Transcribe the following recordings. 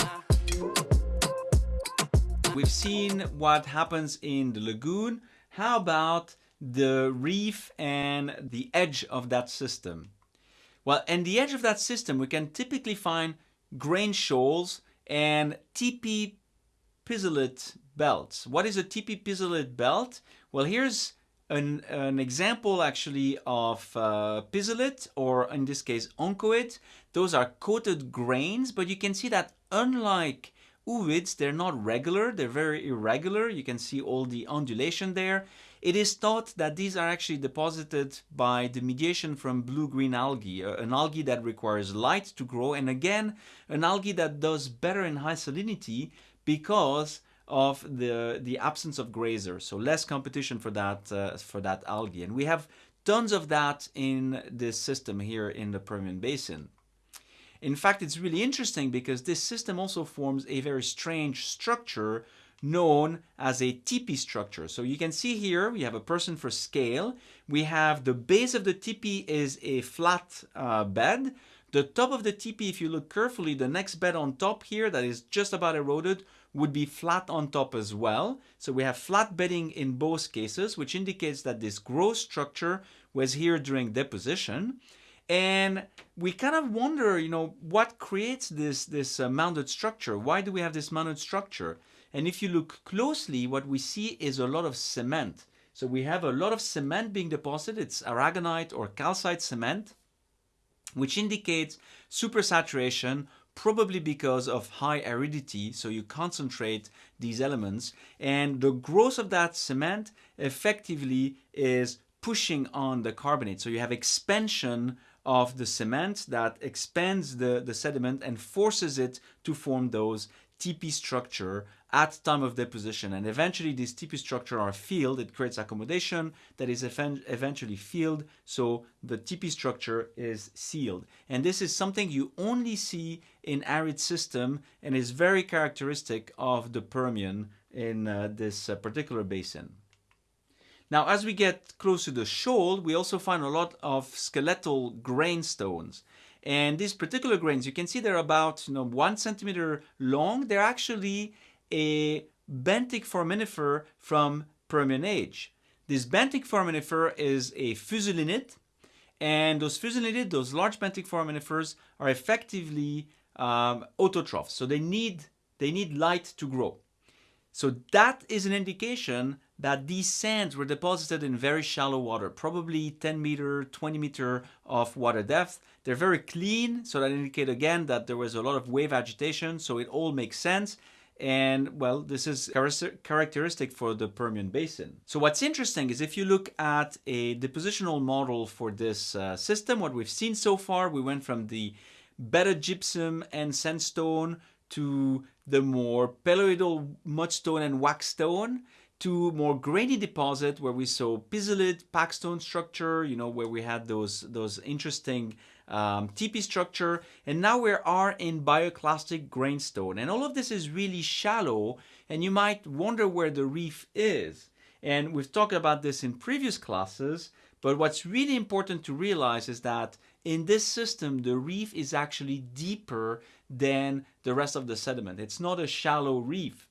Ah. We've seen what happens in the lagoon. How about the reef and the edge of that system? Well, in the edge of that system, we can typically find grain shoals and teepee pisolite belts. What is a teepee pisolite belt? Well, here's an, an example actually of uh, or in this case oncoid. Those are coated grains, but you can see that unlike ooids, they're not regular, they're very irregular. You can see all the undulation there. It is thought that these are actually deposited by the mediation from blue-green algae, uh, an algae that requires light to grow, and again, an algae that does better in high salinity because of the, the absence of grazer, so less competition for that, uh, for that algae. And we have tons of that in this system here in the Permian Basin. In fact, it's really interesting because this system also forms a very strange structure known as a teepee structure. So you can see here we have a person for scale. We have the base of the teepee is a flat uh, bed. The top of the teepee, if you look carefully, the next bed on top here that is just about eroded would be flat on top as well. So we have flat bedding in both cases, which indicates that this growth structure was here during deposition. And we kind of wonder, you know, what creates this, this uh, mounded structure? Why do we have this mounded structure? And if you look closely, what we see is a lot of cement. So we have a lot of cement being deposited. It's aragonite or calcite cement, which indicates supersaturation, probably because of high aridity. So you concentrate these elements. And the growth of that cement effectively is pushing on the carbonate. So you have expansion of the cement that expands the, the sediment and forces it to form those teepee structure at time of deposition. And eventually these teepee structure are filled. It creates accommodation that is eventually filled. So the teepee structure is sealed. And this is something you only see in arid system and is very characteristic of the Permian in uh, this uh, particular basin. Now, as we get close to the shoal, we also find a lot of skeletal grain stones. And these particular grains, you can see they're about you know, one centimeter long. They're actually a benthic foraminifer from Permian age. This benthic foraminifer is a fusulinid, and those fusulinid, those large benthic foraminifers, are effectively um, autotrophs. So they need, they need light to grow. So that is an indication that these sands were deposited in very shallow water, probably 10 meter, 20 meter of water depth. They're very clean, so that indicate again that there was a lot of wave agitation, so it all makes sense. And well, this is characteristic for the Permian Basin. So what's interesting is if you look at a depositional model for this uh, system, what we've seen so far, we went from the better gypsum and sandstone to the more peloidal mudstone and wackestone to more grainy deposit where we saw pisolite, packstone structure, you know, where we had those, those interesting um, teepee structure. And now we are in bioclastic grainstone. And all of this is really shallow and you might wonder where the reef is. And we've talked about this in previous classes, but what's really important to realize is that in this system, the reef is actually deeper than the rest of the sediment. It's not a shallow reef.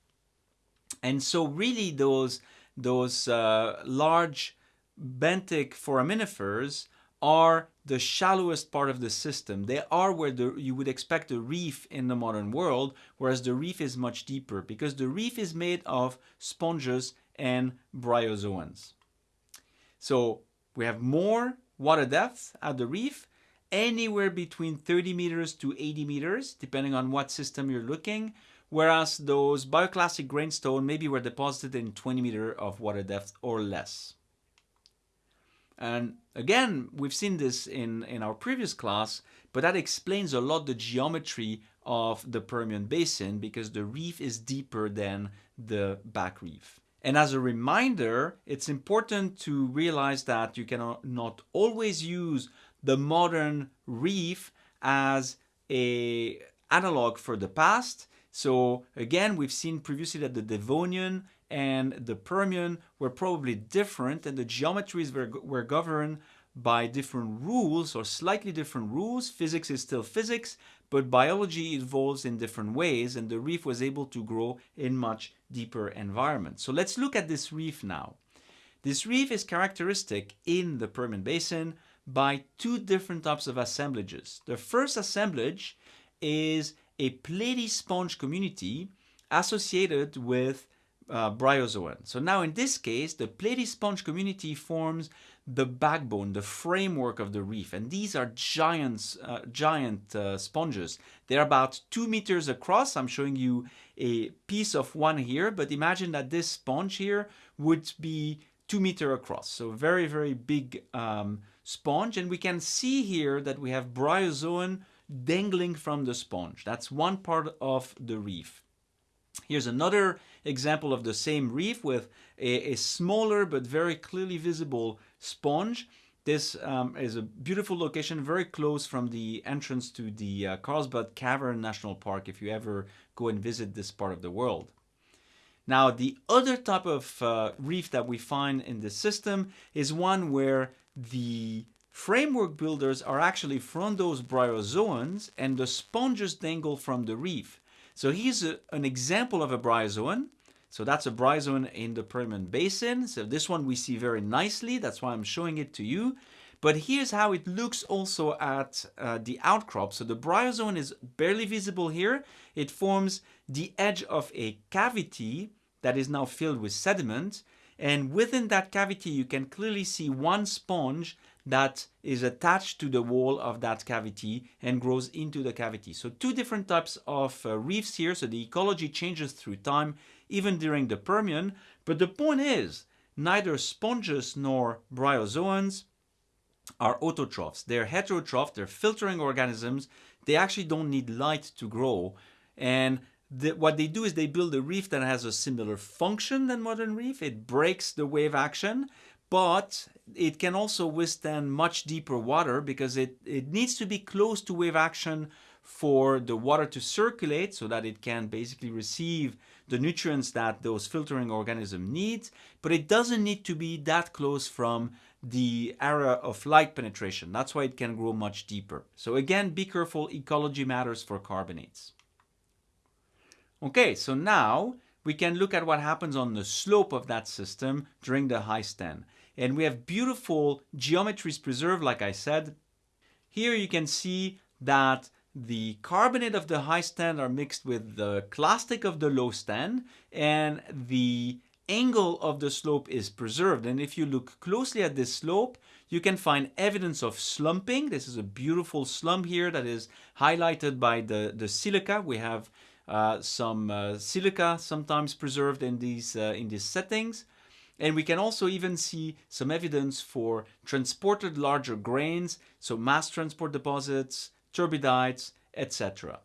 And so really those, those uh, large benthic foraminifers are the shallowest part of the system. They are where the, you would expect a reef in the modern world, whereas the reef is much deeper because the reef is made of sponges and bryozoans. So we have more water depth at the reef, anywhere between 30 meters to 80 meters, depending on what system you're looking, whereas those bioclastic grainstone maybe were deposited in 20 meter of water depth or less. And again, we've seen this in, in our previous class, but that explains a lot the geometry of the Permian Basin because the reef is deeper than the back reef. And as a reminder, it's important to realize that you cannot not always use the modern reef as a analog for the past so again, we've seen previously that the Devonian and the Permian were probably different and the geometries were, were governed by different rules or slightly different rules. Physics is still physics, but biology evolves in different ways and the reef was able to grow in much deeper environments. So let's look at this reef now. This reef is characteristic in the Permian Basin by two different types of assemblages. The first assemblage is a platy sponge community associated with uh, bryozoan. So now in this case, the platy sponge community forms the backbone, the framework of the reef. And these are giants, uh, giant uh, sponges. They're about two meters across. I'm showing you a piece of one here, but imagine that this sponge here would be two meter across. So very, very big um, sponge. And we can see here that we have bryozoan dangling from the sponge. That's one part of the reef. Here's another example of the same reef with a, a smaller but very clearly visible sponge. This um, is a beautiful location, very close from the entrance to the uh, Carlsbad Cavern National Park if you ever go and visit this part of the world. Now, the other type of uh, reef that we find in this system is one where the framework builders are actually from those bryozoans and the sponges dangle from the reef. So here's a, an example of a bryozoan. So that's a bryozoan in the Permian Basin. So this one we see very nicely. That's why I'm showing it to you. But here's how it looks also at uh, the outcrop. So the bryozoan is barely visible here. It forms the edge of a cavity that is now filled with sediment. And within that cavity, you can clearly see one sponge that is attached to the wall of that cavity and grows into the cavity. So two different types of uh, reefs here. So the ecology changes through time, even during the Permian. But the point is, neither sponges nor bryozoans are autotrophs. They're heterotrophs, they're filtering organisms. They actually don't need light to grow. And the, what they do is they build a reef that has a similar function than modern reef. It breaks the wave action, but it can also withstand much deeper water because it, it needs to be close to wave action for the water to circulate so that it can basically receive the nutrients that those filtering organism needs, but it doesn't need to be that close from the area of light penetration. That's why it can grow much deeper. So again, be careful, ecology matters for carbonates. Okay, so now we can look at what happens on the slope of that system during the high stand. And we have beautiful geometries preserved, like I said. Here you can see that the carbonate of the high stand are mixed with the clastic of the low stand and the angle of the slope is preserved. And if you look closely at this slope, you can find evidence of slumping. This is a beautiful slump here that is highlighted by the, the silica. We have uh, some uh, silica sometimes preserved in these, uh, in these settings. And we can also even see some evidence for transported larger grains, so mass transport deposits, turbidites, etc.